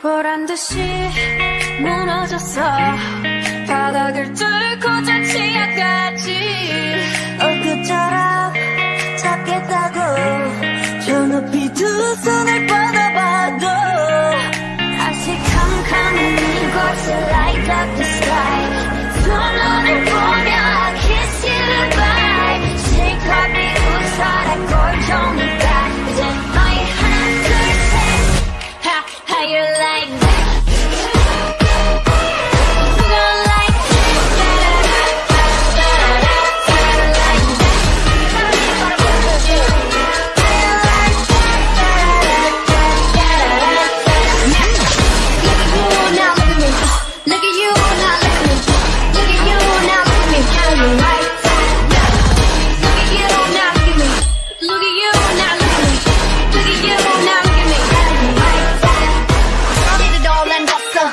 다시 무너졌어. 바닥을 뚫고 저 치아까지. 엊그처럼 잡겠다고. 저 높이 두 손을 뻗어봐도. 다시 캄캄한 이곳을 light up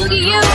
Look at you.